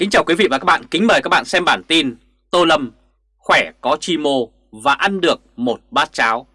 Kính chào quý vị và các bạn, kính mời các bạn xem bản tin Tô Lâm khỏe có chi mô và ăn được một bát cháo.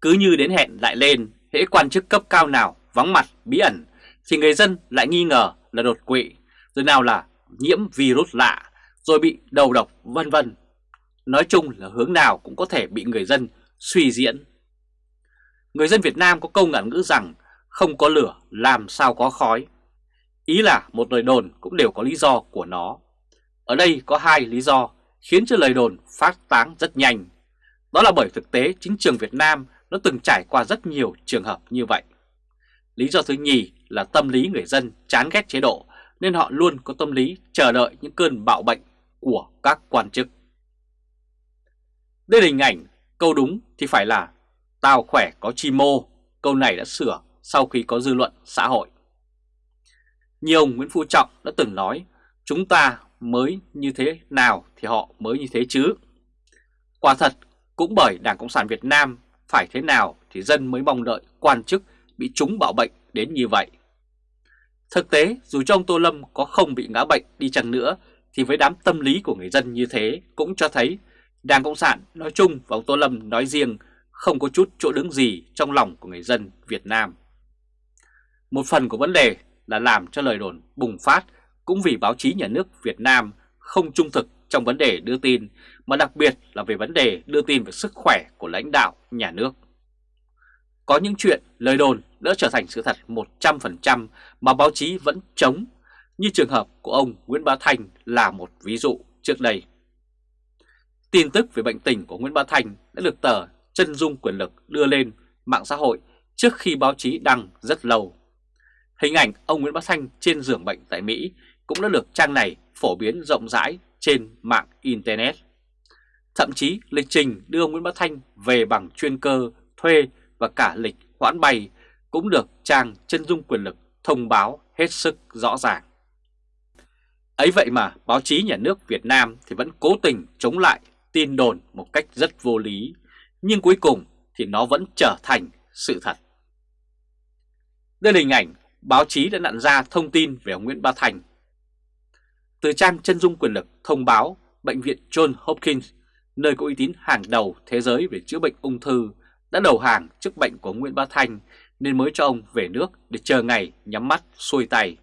Cứ như đến hẹn lại lên, hễ quan chức cấp cao nào vắng mặt bí ẩn thì người dân lại nghi ngờ là đột quỵ, rồi nào là nhiễm virus lạ, rồi bị đầu độc vân vân. Nói chung là hướng nào cũng có thể bị người dân suy diễn. Người dân Việt Nam có câu ngạn ngữ rằng không có lửa làm sao có khói. Ý là một lời đồn cũng đều có lý do của nó. Ở đây có hai lý do khiến cho lời đồn phát tán rất nhanh. Đó là bởi thực tế chính trường Việt Nam nó từng trải qua rất nhiều trường hợp như vậy. Lý do thứ nhì là tâm lý người dân chán ghét chế độ nên họ luôn có tâm lý chờ đợi những cơn bạo bệnh của các quan chức. Đây là hình ảnh, câu đúng thì phải là tao khỏe có chi mô, câu này đã sửa sau khi có dư luận xã hội. Nhiều ông Nguyễn Phú Trọng đã từng nói, chúng ta mới như thế nào thì họ mới như thế chứ. Quả thật, cũng bởi Đảng Cộng sản Việt Nam phải thế nào thì dân mới mong đợi quan chức bị trúng bạo bệnh đến như vậy. Thực tế, dù cho ông Tô Lâm có không bị ngã bệnh đi chăng nữa, thì với đám tâm lý của người dân như thế cũng cho thấy Đảng Cộng sản nói chung và ông Tô Lâm nói riêng không có chút chỗ đứng gì trong lòng của người dân Việt Nam. Một phần của vấn đề là làm cho lời đồn bùng phát cũng vì báo chí nhà nước Việt Nam không trung thực trong vấn đề đưa tin, mà đặc biệt là về vấn đề đưa tin về sức khỏe của lãnh đạo nhà nước. Có những chuyện lời đồn đã trở thành sự thật 100% mà báo chí vẫn chống, như trường hợp của ông Nguyễn Bá Thành là một ví dụ trước đây. Tin tức về bệnh tình của Nguyễn Bá Thành đã được tờ Chân Dung Quyền Lực đưa lên mạng xã hội trước khi báo chí đăng rất lâu. Hình ảnh ông Nguyễn Bá Thanh trên giường bệnh tại Mỹ cũng đã được trang này phổ biến rộng rãi trên mạng Internet. Thậm chí lịch trình đưa ông Nguyễn Bá Thanh về bằng chuyên cơ, thuê và cả lịch hoãn bay cũng được trang chân dung quyền lực thông báo hết sức rõ ràng. Ấy vậy mà báo chí nhà nước Việt Nam thì vẫn cố tình chống lại tin đồn một cách rất vô lý, nhưng cuối cùng thì nó vẫn trở thành sự thật. Đây là hình ảnh báo chí đã nặn ra thông tin về ông Nguyễn Bá Thành. Từ trang chân dung quyền lực thông báo Bệnh viện John Hopkins, nơi có uy tín hàng đầu thế giới về chữa bệnh ung thư, đã đầu hàng trước bệnh của Nguyễn Bá Thành nên mới cho ông về nước để chờ ngày nhắm mắt xuôi tay.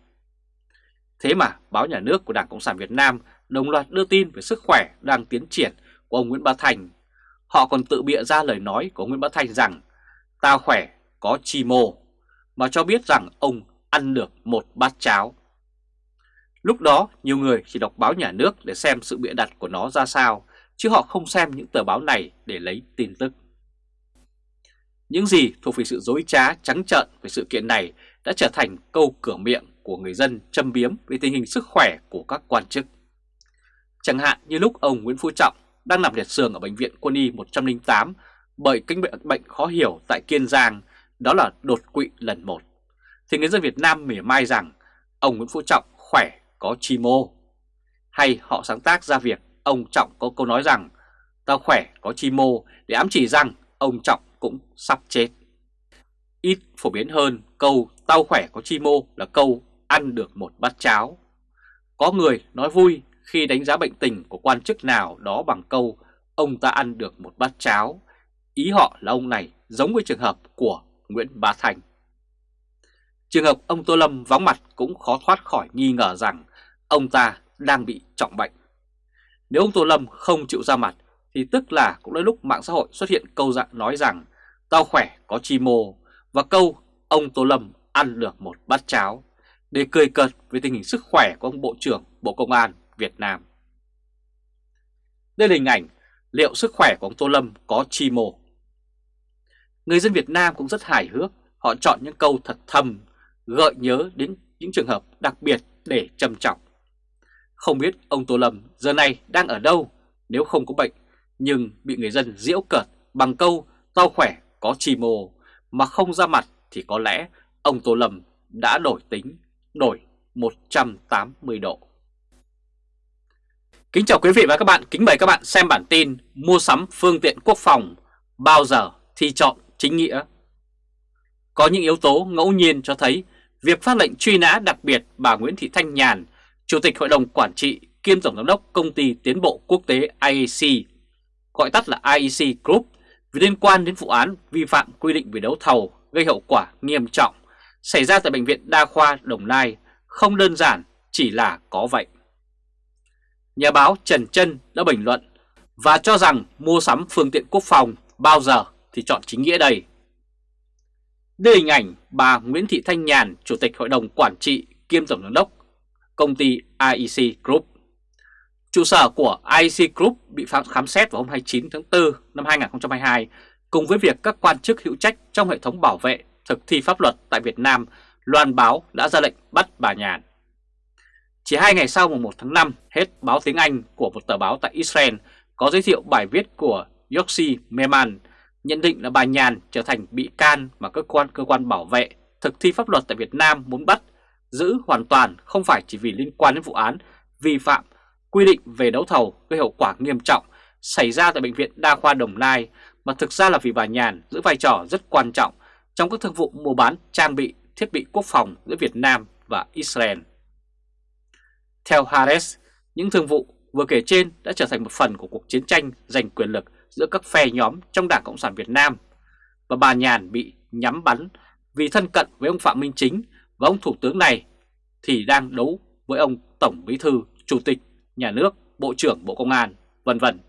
Thế mà báo nhà nước của Đảng Cộng sản Việt Nam đồng loạt đưa tin về sức khỏe đang tiến triển của ông Nguyễn Bá Thành. Họ còn tự bịa ra lời nói của Nguyễn Bá Thành rằng Tao khỏe, có chi mô, mà cho biết rằng ông ăn được một bát cháo. Lúc đó nhiều người chỉ đọc báo nhà nước để xem sự bịa đặt của nó ra sao, chứ họ không xem những tờ báo này để lấy tin tức. Những gì thuộc về sự dối trá trắng trợn về sự kiện này đã trở thành câu cửa miệng của người dân châm biếm về tình hình sức khỏe của các quan chức. Chẳng hạn như lúc ông Nguyễn Phú Trọng đang nằm liệt giường ở Bệnh viện Quân y 108 bởi kinh bệnh, bệnh khó hiểu tại Kiên Giang, đó là đột quỵ lần một thì người dân Việt Nam mỉa mai rằng ông Nguyễn Phú Trọng khỏe, có chi mô. Hay họ sáng tác ra việc ông Trọng có câu nói rằng, tao khỏe, có chi mô để ám chỉ rằng ông Trọng cũng sắp chết. Ít phổ biến hơn, câu tao khỏe, có chi mô là câu ăn được một bát cháo. Có người nói vui khi đánh giá bệnh tình của quan chức nào đó bằng câu ông ta ăn được một bát cháo. Ý họ là ông này giống với trường hợp của Nguyễn Bá Thành. Trường hợp ông Tô Lâm vắng mặt cũng khó thoát khỏi nghi ngờ rằng ông ta đang bị trọng bệnh. Nếu ông Tô Lâm không chịu ra mặt thì tức là cũng đến lúc mạng xã hội xuất hiện câu dạng nói rằng tao khỏe có chi mô và câu ông Tô Lâm ăn được một bát cháo để cười cợt về tình hình sức khỏe của ông Bộ trưởng Bộ Công an Việt Nam. Đây là hình ảnh liệu sức khỏe của ông Tô Lâm có chi mô. Người dân Việt Nam cũng rất hài hước, họ chọn những câu thật thầm gợi nhớ đến những trường hợp đặc biệt để trầm trọng. Không biết ông Tô Lâm giờ này đang ở đâu nếu không có bệnh, nhưng bị người dân diễu cợt bằng câu tao khỏe có chi mồ mà không ra mặt thì có lẽ ông Tô Lâm đã đổi tính, đổi 180 độ. Kính chào quý vị và các bạn, kính mời các bạn xem bản tin mua sắm phương tiện quốc phòng bao giờ thì chọn chính nghĩa. Có những yếu tố ngẫu nhiên cho thấy Việc phát lệnh truy nã đặc biệt bà Nguyễn Thị Thanh Nhàn Chủ tịch Hội đồng Quản trị kiêm Tổng Giám đốc Công ty Tiến bộ Quốc tế IEC, gọi tắt là IEC Group, vì liên quan đến vụ án vi phạm quy định về đấu thầu gây hậu quả nghiêm trọng xảy ra tại Bệnh viện Đa khoa Đồng Nai không đơn giản chỉ là có vậy. Nhà báo Trần Trân đã bình luận và cho rằng mua sắm phương tiện quốc phòng bao giờ thì chọn chính nghĩa đây đưa hình ảnh bà Nguyễn Thị Thanh Nhàn, Chủ tịch Hội đồng Quản trị kiêm Tổng giám đốc công ty IEC Group. Trụ sở của IEC Group bị khám xét vào hôm 29 tháng 4 năm 2022 cùng với việc các quan chức hữu trách trong hệ thống bảo vệ thực thi pháp luật tại Việt Nam loan báo đã ra lệnh bắt bà Nhàn. Chỉ hai ngày sau mùng 1 tháng 5, hết báo tiếng Anh của một tờ báo tại Israel có giới thiệu bài viết của Yossi Meman nhận định là bà Nhàn trở thành bị can mà cơ quan cơ quan bảo vệ thực thi pháp luật tại Việt Nam muốn bắt giữ hoàn toàn không phải chỉ vì liên quan đến vụ án vi phạm quy định về đấu thầu gây hậu quả nghiêm trọng xảy ra tại Bệnh viện Đa khoa Đồng Nai mà thực ra là vì bà Nhàn giữ vai trò rất quan trọng trong các thương vụ mua bán trang bị thiết bị quốc phòng giữa Việt Nam và Israel. Theo Harris, những thương vụ vừa kể trên đã trở thành một phần của cuộc chiến tranh giành quyền lực giữa các phe nhóm trong Đảng Cộng sản Việt Nam và bà Nhàn bị nhắm bắn vì thân cận với ông Phạm Minh Chính và ông Thủ tướng này thì đang đấu với ông Tổng Bí Thư, Chủ tịch, Nhà nước, Bộ trưởng Bộ Công an, vân vân.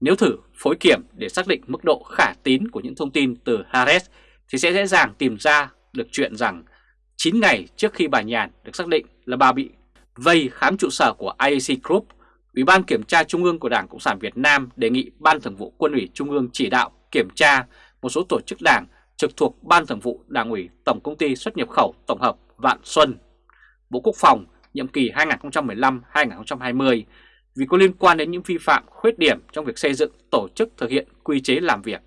Nếu thử phối kiểm để xác định mức độ khả tín của những thông tin từ Harris thì sẽ dễ dàng tìm ra được chuyện rằng 9 ngày trước khi bà Nhàn được xác định là bà bị vây khám trụ sở của IAC Group, Ủy ban Kiểm tra Trung ương của Đảng Cộng sản Việt Nam đề nghị Ban Thường vụ Quân ủy Trung ương chỉ đạo kiểm tra một số tổ chức đảng trực thuộc Ban Thường vụ Đảng ủy Tổng Công ty xuất nhập khẩu tổng hợp Vạn Xuân, Bộ Quốc phòng nhiệm kỳ 2015-2020 vì có liên quan đến những vi phạm khuyết điểm trong việc xây dựng tổ chức thực hiện quy chế làm việc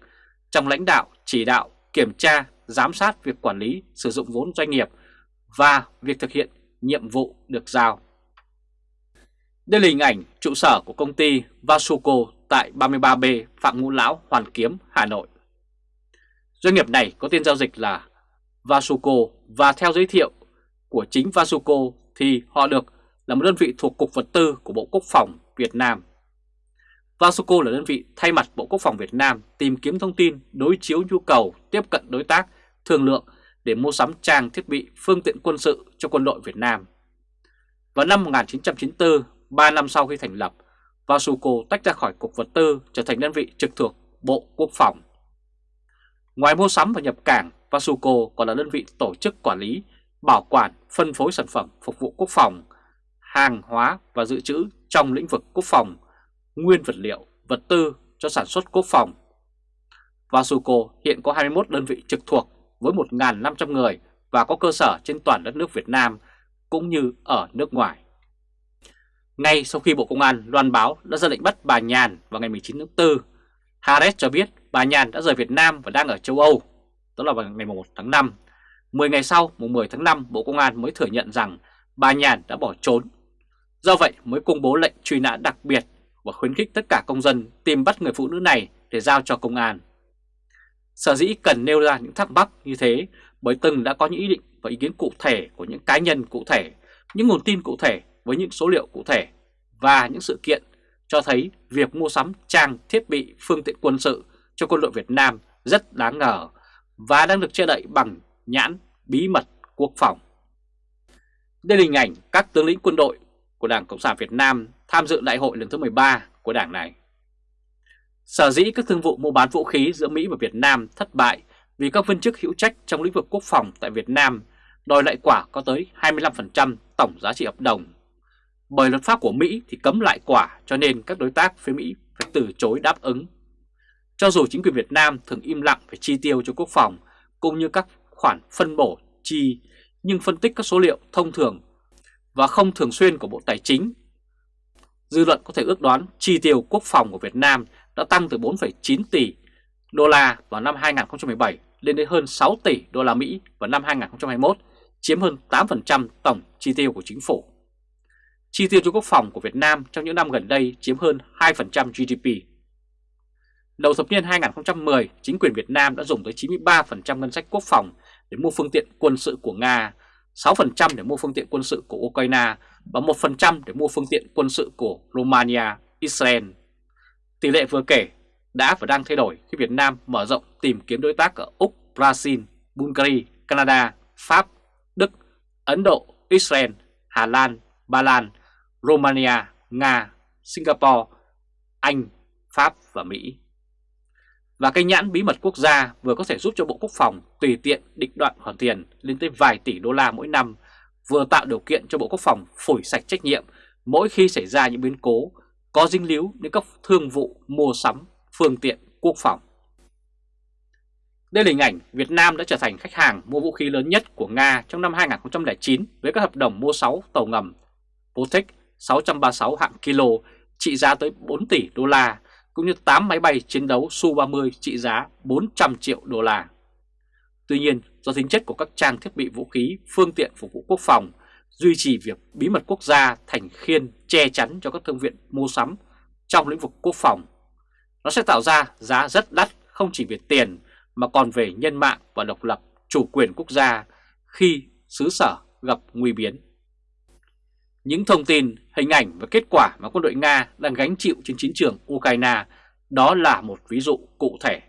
trong lãnh đạo, chỉ đạo, kiểm tra, giám sát việc quản lý sử dụng vốn doanh nghiệp và việc thực hiện nhiệm vụ được giao. Đây là hình ảnh trụ sở của công ty Vasuco tại 33B Phạm Ngũ Lão, Hoàn Kiếm, Hà Nội. Doanh nghiệp này có tên giao dịch là Vasuco và theo giới thiệu của chính Vasuco thì họ được là một đơn vị thuộc Cục Vật tư của Bộ Quốc phòng Việt Nam. Vasuco là đơn vị thay mặt Bộ Quốc phòng Việt Nam tìm kiếm thông tin, đối chiếu nhu cầu, tiếp cận đối tác, thương lượng để mua sắm trang thiết bị, phương tiện quân sự cho quân đội Việt Nam. Vào năm 1994, 3 năm sau khi thành lập, Vasuco tách ra khỏi Cục Vật tư trở thành đơn vị trực thuộc Bộ Quốc phòng. Ngoài mua sắm và nhập cảng, Vasuco còn là đơn vị tổ chức quản lý, bảo quản, phân phối sản phẩm phục vụ quốc phòng, hàng hóa và dự trữ trong lĩnh vực quốc phòng, nguyên vật liệu, vật tư cho sản xuất quốc phòng. Vasuco hiện có 21 đơn vị trực thuộc với 1.500 người và có cơ sở trên toàn đất nước Việt Nam cũng như ở nước ngoài. Ngay sau khi Bộ Công an loan báo đã ra lệnh bắt bà Nhàn vào ngày 19 tháng 4, Harris cho biết bà Nhàn đã rời Việt Nam và đang ở châu Âu, đó là vào ngày 1 tháng 5. 10 ngày sau, mùng 10 tháng 5, Bộ Công an mới thừa nhận rằng bà Nhàn đã bỏ trốn. Do vậy mới công bố lệnh truy nã đặc biệt và khuyến khích tất cả công dân tìm bắt người phụ nữ này để giao cho công an. Sở dĩ cần nêu ra những thắc mắc như thế bởi từng đã có những ý định và ý kiến cụ thể của những cá nhân cụ thể, những nguồn tin cụ thể với những số liệu cụ thể và những sự kiện cho thấy việc mua sắm trang thiết bị, phương tiện quân sự cho quân đội Việt Nam rất đáng ngờ và đang được che đậy bằng nhãn bí mật quốc phòng. Đây là hình ảnh các tướng lĩnh quân đội của Đảng Cộng sản Việt Nam tham dự đại hội lần thứ 13 của đảng này. Sở dĩ các thương vụ mua bán vũ khí giữa Mỹ và Việt Nam thất bại vì các viên chức hữu trách trong lĩnh vực quốc phòng tại Việt Nam đòi lại quả có tới 25% tổng giá trị hợp đồng. Bởi luật pháp của Mỹ thì cấm lại quả cho nên các đối tác phía Mỹ phải từ chối đáp ứng. Cho dù chính quyền Việt Nam thường im lặng về chi tiêu cho quốc phòng cũng như các khoản phân bổ chi nhưng phân tích các số liệu thông thường và không thường xuyên của Bộ Tài chính. Dư luận có thể ước đoán chi tiêu quốc phòng của Việt Nam đã tăng từ 4,9 tỷ đô la vào năm 2017 lên đến hơn 6 tỷ đô la Mỹ vào năm 2021, chiếm hơn 8% tổng chi tiêu của chính phủ. Chi tiêu cho quốc phòng của Việt Nam trong những năm gần đây chiếm hơn 2% GDP. Đầu thập niên 2010, chính quyền Việt Nam đã dùng tới 93% ngân sách quốc phòng để mua phương tiện quân sự của Nga 6% để mua phương tiện quân sự của Ukraine và 1% để mua phương tiện quân sự của Romania, Israel. Tỷ lệ vừa kể đã và đang thay đổi khi Việt Nam mở rộng tìm kiếm đối tác ở Úc, Brazil, Bulgaria, Canada, Pháp, Đức, Ấn Độ, Israel, Hà Lan, Ba Lan, Romania, Nga, Singapore, Anh, Pháp và Mỹ. Và cái nhãn bí mật quốc gia vừa có thể giúp cho Bộ Quốc phòng tùy tiện định đoạn khoản tiền lên tới vài tỷ đô la mỗi năm, vừa tạo điều kiện cho Bộ Quốc phòng phủi sạch trách nhiệm mỗi khi xảy ra những biến cố có dính líu đến các thương vụ mua sắm phương tiện quốc phòng. Đây là hình ảnh Việt Nam đã trở thành khách hàng mua vũ khí lớn nhất của Nga trong năm 2009 với các hợp đồng mua 6 tàu ngầm Baltic 636 hạng kilo trị giá tới 4 tỷ đô la cũng như 8 máy bay chiến đấu Su-30 trị giá 400 triệu đô la. Tuy nhiên, do tính chất của các trang thiết bị vũ khí, phương tiện phục vụ quốc phòng, duy trì việc bí mật quốc gia thành khiên che chắn cho các thương viện mua sắm trong lĩnh vực quốc phòng, nó sẽ tạo ra giá rất đắt không chỉ về tiền mà còn về nhân mạng và độc lập chủ quyền quốc gia khi xứ sở gặp nguy biến. Những thông tin, hình ảnh và kết quả mà quân đội Nga đang gánh chịu trên chiến trường Ukraine đó là một ví dụ cụ thể.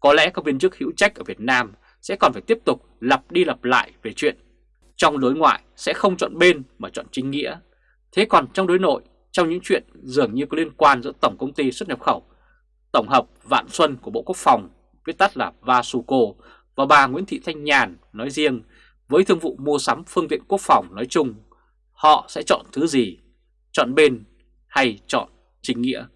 Có lẽ các viên chức hữu trách ở Việt Nam sẽ còn phải tiếp tục lặp đi lặp lại về chuyện trong đối ngoại sẽ không chọn bên mà chọn chính nghĩa. Thế còn trong đối nội, trong những chuyện dường như có liên quan giữa Tổng Công ty xuất nhập khẩu, Tổng hợp Vạn Xuân của Bộ Quốc phòng, viết tắt là Vasuco, và bà Nguyễn Thị Thanh Nhàn nói riêng với thương vụ mua sắm phương tiện quốc phòng nói chung, họ sẽ chọn thứ gì, chọn bên hay chọn chính nghĩa.